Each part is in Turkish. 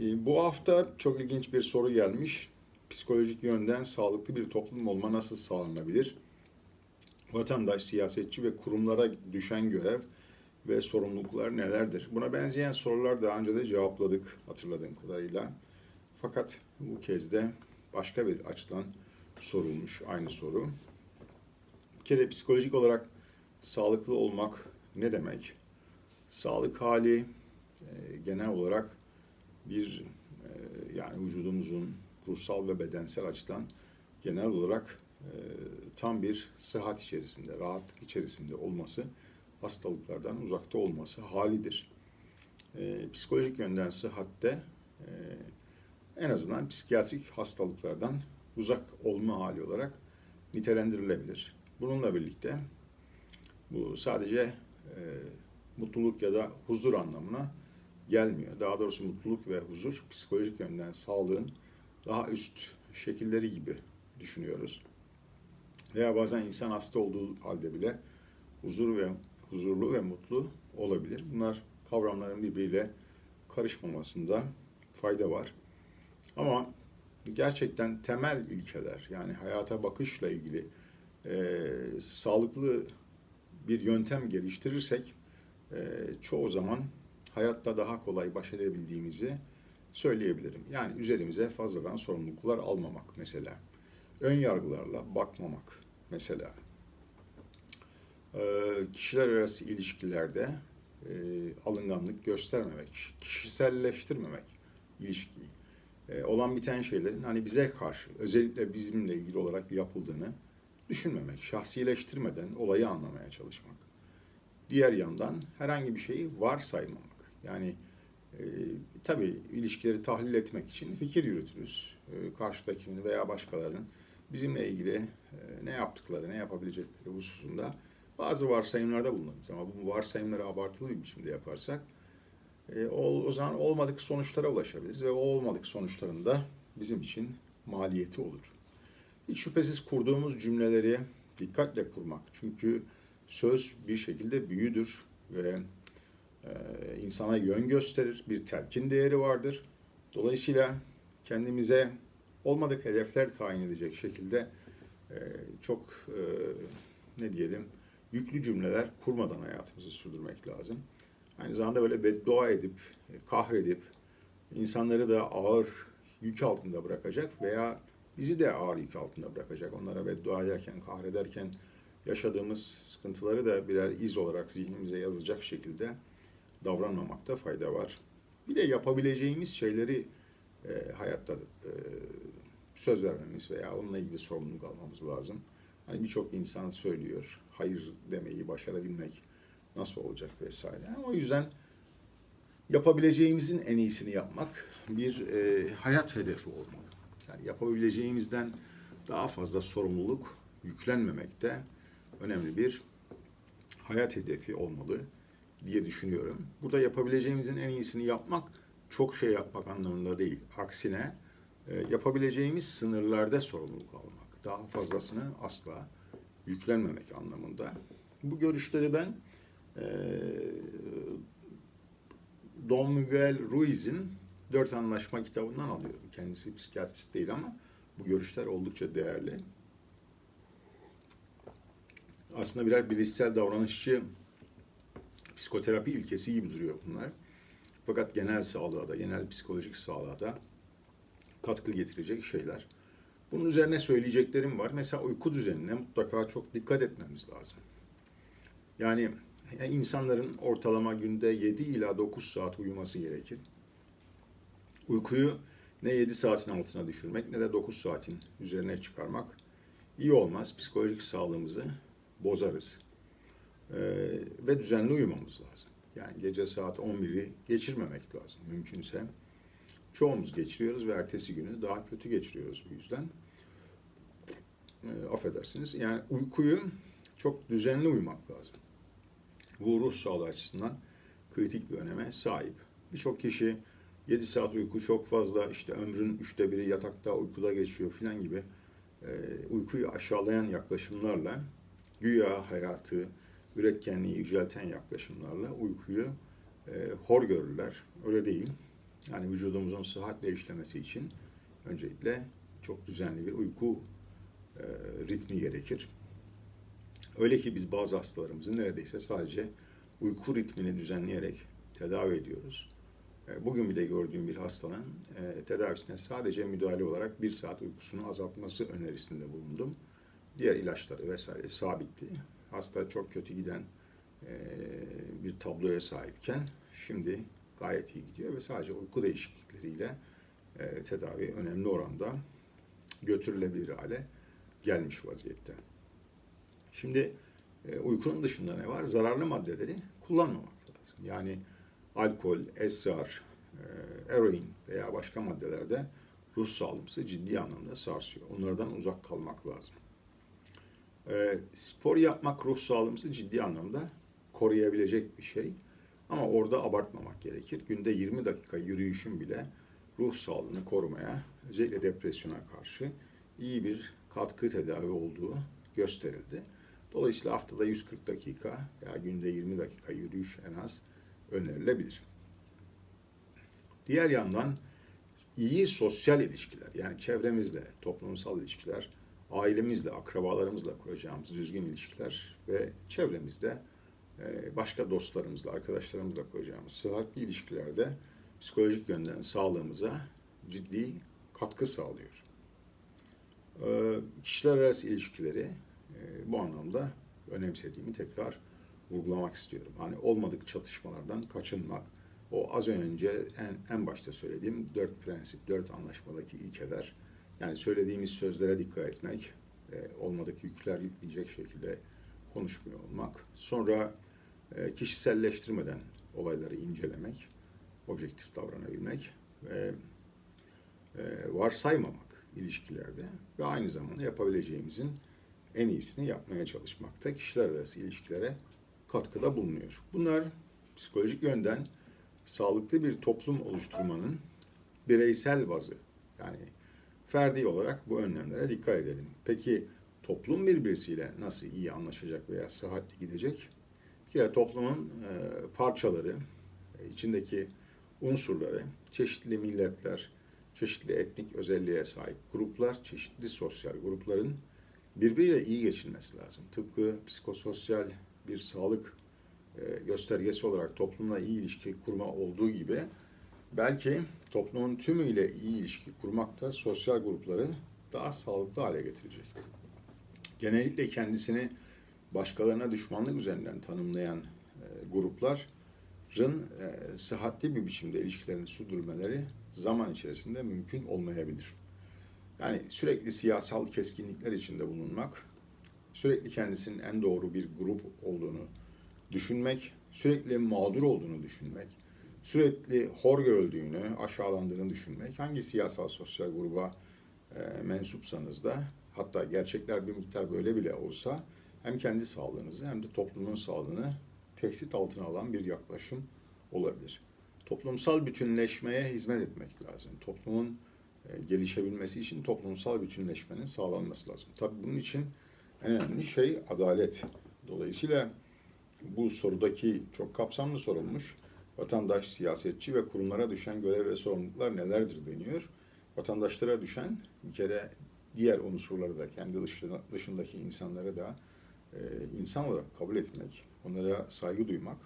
Ee, Bu hafta çok ilginç bir soru gelmiş. Psikolojik yönden sağlıklı bir toplum olma nasıl sağlanabilir? Vatandaş, siyasetçi ve kurumlara düşen görev ve sorumluluklar nelerdir? Buna benzeyen sorular daha önce de cevapladık hatırladığım kadarıyla. Fakat bu kez de başka bir açıdan sorulmuş aynı soru. Bir kere psikolojik olarak sağlıklı olmak ne demek? Sağlık hali e, genel olarak bir e, yani vücudumuzun ruhsal ve bedensel açıdan genel olarak e, tam bir sıhhat içerisinde, rahatlık içerisinde olması, hastalıklardan uzakta olması halidir. E, psikolojik yönden sıhhatte e, en azından psikiyatrik hastalıklardan uzak olma hali olarak nitelendirilebilir. Bununla birlikte bu sadece e, mutluluk ya da huzur anlamına gelmiyor. Daha doğrusu mutluluk ve huzur psikolojik yönden sağlığın daha üst şekilleri gibi düşünüyoruz. Veya bazen insan hasta olduğu halde bile huzur ve huzurlu ve mutlu olabilir. Bunlar kavramların birbiriyle karışmamasında fayda var. Ama gerçekten temel ilkeler yani hayata bakışla ilgili e, sağlıklı bir yöntem geliştirirsek e, çoğu zaman hayatta daha kolay baş edebildiğimizi söyleyebilirim. Yani üzerimize fazladan sorumluluklar almamak mesela. Ön yargılarla bakmamak mesela. Ee, kişiler arası ilişkilerde e, alınganlık göstermemek, kişiselleştirmemek ilişkiyi. E, olan biten şeylerin hani bize karşı, özellikle bizimle ilgili olarak yapıldığını düşünmemek, şahsileştirmeden olayı anlamaya çalışmak. Diğer yandan herhangi bir şeyi varsaymamak. Yani e, tabii ilişkileri tahlil etmek için fikir yürütürüz. E, karşıdakinin veya başkalarının bizimle ilgili e, ne yaptıkları, ne yapabilecekleri hususunda bazı varsayımlarda bulunuruz. Ama bu varsayımları abartılı bir biçimde yaparsak e, o, o zaman olmadık sonuçlara ulaşabiliriz ve o olmadık sonuçların da bizim için maliyeti olur. Hiç şüphesiz kurduğumuz cümleleri dikkatle kurmak. Çünkü söz bir şekilde büyüdür ve insana yön gösterir, bir telkin değeri vardır. Dolayısıyla kendimize olmadık hedefler tayin edecek şekilde e, çok e, ne diyelim yüklü cümleler kurmadan hayatımızı sürdürmek lazım. Aynı zamanda böyle beddua edip, e, kahredip insanları da ağır yük altında bırakacak veya bizi de ağır yük altında bırakacak. Onlara beddua ederken, kahrederken yaşadığımız sıkıntıları da birer iz olarak zihnimize yazacak şekilde davranmamakta fayda var. Bir de yapabileceğimiz şeyleri e, hayatta e, söz vermemiz veya onunla ilgili sorumluluk almamız lazım. Hani birçok insan söylüyor, hayır demeyi başarabilmek nasıl olacak vesaire. O yüzden yapabileceğimizin en iyisini yapmak bir e, hayat hedefi olmalı. Yani yapabileceğimizden daha fazla sorumluluk yüklenmemek de önemli bir hayat hedefi olmalı diye düşünüyorum. Burada yapabileceğimizin en iyisini yapmak çok şey yapmak anlamında değil. Aksine e, yapabileceğimiz sınırlarda sorumluluk almak. Daha fazlasını asla yüklenmemek anlamında. Bu görüşleri ben e, Don Miguel Ruiz'in Dört Anlaşma kitabından alıyorum. Kendisi psikiyatrist değil ama bu görüşler oldukça değerli. Aslında birer bilişsel davranışçı psikoterapi ilkesi gibi duruyor bunlar. Fakat genel sağlığa da, genel psikolojik sağlığa da katkı getirecek şeyler. Bunun üzerine söyleyeceklerim var. Mesela uyku düzenine mutlaka çok dikkat etmemiz lazım. Yani insanların ortalama günde 7 ila 9 saat uyuması gerekir. Uykuyu ne 7 saatin altına düşürmek ne de 9 saatin üzerine çıkarmak iyi olmaz. Psikolojik sağlığımızı bozarız. Ee, ve düzenli uyumamız lazım. Yani gece saat 11'i geçirmemek lazım mümkünse. Çoğumuz geçiriyoruz ve ertesi günü daha kötü geçiriyoruz bu yüzden. E, affedersiniz. Yani uykuyu çok düzenli uyumak lazım. Bu ruh sağlığı açısından kritik bir öneme sahip. Birçok kişi 7 saat uyku çok fazla, işte ömrün üçte biri yatakta uykuda geçiyor filan gibi e, uykuyu aşağılayan yaklaşımlarla güya hayatı, üretkenliği yücelten yaklaşımlarla uykuyu e, hor görürler. Öyle değil. Yani vücudumuzun sıhhatle işlemesi için öncelikle çok düzenli bir uyku e, ritmi gerekir. Öyle ki biz bazı hastalarımızı neredeyse sadece uyku ritmini düzenleyerek tedavi ediyoruz. E, Bugün bile gördüğüm bir hastanın e, tedavisine sadece müdahale olarak bir saat uykusunu azaltması önerisinde bulundum. Diğer ilaçları vesaire sabitti. Hasta çok kötü giden bir tabloya sahipken şimdi gayet iyi gidiyor ve sadece uyku değişiklikleriyle tedavi önemli oranda götürülebilir hale gelmiş vaziyette. Şimdi uykunun dışında ne var? Zararlı maddeleri kullanmamak lazım. Yani alkol, esrar, eroin veya başka maddelerde ruh sağlığımızı ciddi anlamda sarsıyor. Onlardan uzak kalmak lazım. E, spor yapmak ruh sağlığımızı ciddi anlamda koruyabilecek bir şey. Ama orada abartmamak gerekir. Günde 20 dakika yürüyüşün bile ruh sağlığını korumaya, özellikle depresyona karşı iyi bir katkı tedavi olduğu gösterildi. Dolayısıyla haftada 140 dakika veya günde 20 dakika yürüyüş en az önerilebilir. Diğer yandan iyi sosyal ilişkiler yani çevremizle, toplumsal ilişkiler, ailemizle, akrabalarımızla kuracağımız düzgün ilişkiler ve çevremizde e, başka dostlarımızla, arkadaşlarımızla kuracağımız sıhhatli ilişkilerde psikolojik yönden sağlığımıza ciddi katkı sağlıyor. E, Kişiler arası ilişkileri e, bu anlamda önemsediğimi tekrar vurgulamak istiyorum. Hani olmadık çatışmalardan kaçınmak, o az önce en, en başta söylediğim dört prensip, dört anlaşmadaki ilkeler, yani söylediğimiz sözlere dikkat etmek, e, olmadık yükler yükleyecek şekilde konuşmuyor olmak, sonra e, kişiselleştirmeden olayları incelemek, objektif davranabilmek ve e, varsaymamak ilişkilerde ve aynı zamanda yapabileceğimizin en iyisini yapmaya çalışmakta kişiler arası ilişkilere katkıda bulunuyor. Bunlar psikolojik yönden sağlıklı bir toplum oluşturmanın bireysel bazı. Yani ferdi olarak bu önlemlere dikkat edelim. Peki toplum birbirisiyle nasıl iyi anlaşacak veya sıhhatli gidecek? Bir kere toplumun e, parçaları, e, içindeki unsurları, çeşitli milletler, çeşitli etnik özelliğe sahip gruplar, çeşitli sosyal grupların birbiriyle iyi geçinmesi lazım. Tıpkı psikososyal bir sağlık e, göstergesi olarak toplumla iyi ilişki kurma olduğu gibi belki toplumun tümüyle iyi ilişki kurmak da sosyal grupları daha sağlıklı hale getirecek. Genellikle kendisini başkalarına düşmanlık üzerinden tanımlayan e, grupların e, sıhhatli bir biçimde ilişkilerini sürdürmeleri zaman içerisinde mümkün olmayabilir. Yani sürekli siyasal keskinlikler içinde bulunmak, sürekli kendisinin en doğru bir grup olduğunu düşünmek, sürekli mağdur olduğunu düşünmek, sürekli hor görüldüğünü, aşağılandığını düşünmek, hangi siyasal sosyal gruba e, mensupsanız da hatta gerçekler bir miktar böyle bile olsa hem kendi sağlığınızı hem de toplumun sağlığını tehdit altına alan bir yaklaşım olabilir. Toplumsal bütünleşmeye hizmet etmek lazım. Toplumun e, gelişebilmesi için toplumsal bütünleşmenin sağlanması lazım. Tabii bunun için en önemli şey adalet. Dolayısıyla bu sorudaki çok kapsamlı sorulmuş vatandaş, siyasetçi ve kurumlara düşen görev ve sorumluluklar nelerdir deniyor. Vatandaşlara düşen bir kere diğer unsurları da kendi dışındaki insanları da e, insan olarak kabul etmek, onlara saygı duymak,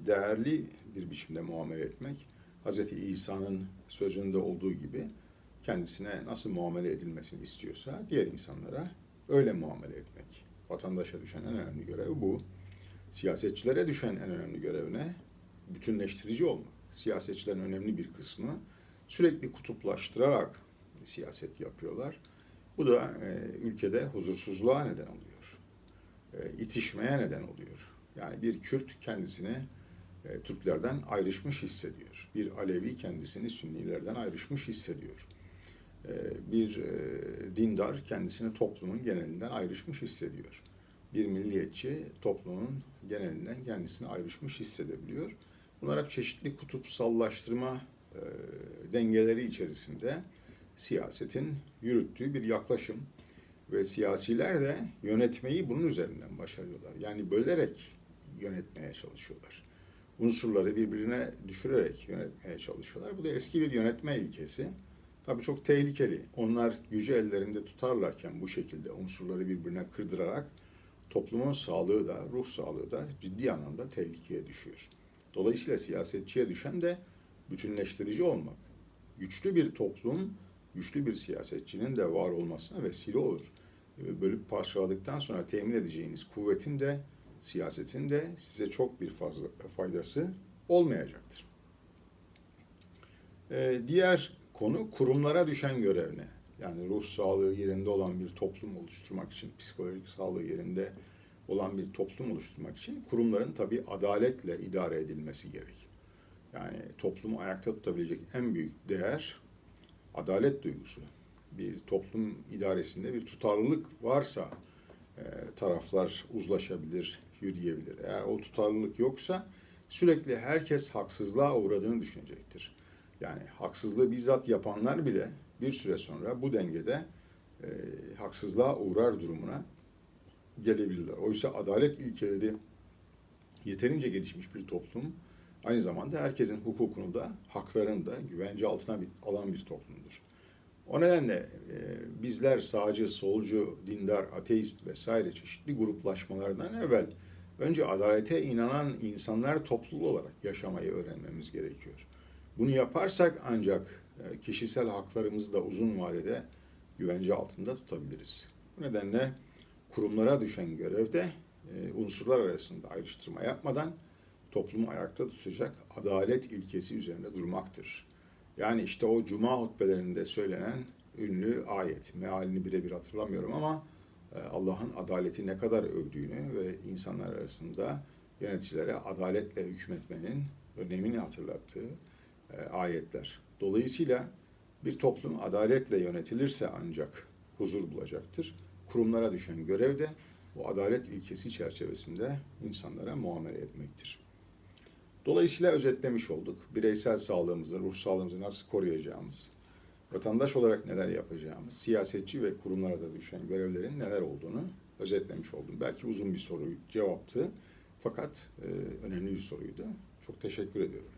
değerli bir biçimde muamele etmek, Hz. İsa'nın sözünde olduğu gibi kendisine nasıl muamele edilmesini istiyorsa diğer insanlara öyle muamele etmek. Vatandaşa düşen en önemli görev bu. Siyasetçilere düşen en önemli görev ne? Bütünleştirici olmak. Siyasetçilerin önemli bir kısmı sürekli kutuplaştırarak siyaset yapıyorlar. Bu da e, ülkede huzursuzluğa neden oluyor. E, itişmeye neden oluyor. Yani bir Kürt kendisini e, Türklerden ayrışmış hissediyor. Bir Alevi kendisini Sünnilerden ayrışmış hissediyor. E, bir e, dindar kendisini toplumun genelinden ayrışmış hissediyor. Bir milliyetçi toplumun genelinden kendisini ayrışmış hissedebiliyor. Bunlar hep çeşitli kutupsallaştırma e, dengeleri içerisinde siyasetin yürüttüğü bir yaklaşım ve siyasiler de yönetmeyi bunun üzerinden başarıyorlar. Yani bölerek yönetmeye çalışıyorlar. unsurları birbirine düşürerek yönetmeye çalışıyorlar. Bu da eski bir yönetme ilkesi. Tabii çok tehlikeli. Onlar gücü ellerinde tutarlarken bu şekilde unsurları birbirine kırdırarak toplumun sağlığı da, ruh sağlığı da ciddi anlamda tehlikeye düşüyor. Dolayısıyla siyasetçiye düşen de bütünleştirici olmak. Güçlü bir toplum, güçlü bir siyasetçinin de var olmasına vesile olur. Ee, Bölüp parçaladıktan sonra temin edeceğiniz kuvvetin de, siyasetin de size çok bir fazla faydası olmayacaktır. Ee, diğer konu kurumlara düşen görev ne? Yani ruh sağlığı yerinde olan bir toplum oluşturmak için, psikolojik sağlığı yerinde olan bir toplum oluşturmak için kurumların tabii adaletle idare edilmesi gerek. Yani toplumu ayakta tutabilecek en büyük değer adalet duygusu. Bir toplum idaresinde bir tutarlılık varsa e, taraflar uzlaşabilir, yürüyebilir. Eğer o tutarlılık yoksa sürekli herkes haksızlığa uğradığını düşünecektir. Yani haksızlığı bizzat yapanlar bile bir süre sonra bu dengede e, haksızlığa uğrar durumuna gelebilirler. Oysa adalet ilkeleri yeterince gelişmiş bir toplum aynı zamanda herkesin hukukunu da haklarını da güvence altına alan bir toplumdur. O nedenle e, bizler sağcı, solcu, dindar, ateist vesaire çeşitli gruplaşmalardan evvel önce adalete inanan insanlar topluluğu olarak yaşamayı öğrenmemiz gerekiyor. Bunu yaparsak ancak e, kişisel haklarımızı da uzun vadede güvence altında tutabiliriz. Bu nedenle kurumlara düşen görevde e, unsurlar arasında ayrıştırma yapmadan toplumu ayakta tutacak adalet ilkesi üzerinde durmaktır. Yani işte o cuma hutbelerinde söylenen ünlü ayet, mealini birebir hatırlamıyorum ama e, Allah'ın adaleti ne kadar övdüğünü ve insanlar arasında yöneticilere adaletle hükmetmenin önemini hatırlattığı e, ayetler. Dolayısıyla bir toplum adaletle yönetilirse ancak huzur bulacaktır. Kurumlara düşen görev de bu adalet ilkesi çerçevesinde insanlara muamele etmektir. Dolayısıyla özetlemiş olduk. Bireysel sağlığımızı, ruh sağlığımızı nasıl koruyacağımız, vatandaş olarak neler yapacağımız, siyasetçi ve kurumlara da düşen görevlerin neler olduğunu özetlemiş oldum. Belki uzun bir soru cevaptı fakat e, önemli bir soruydu. Çok teşekkür ediyorum.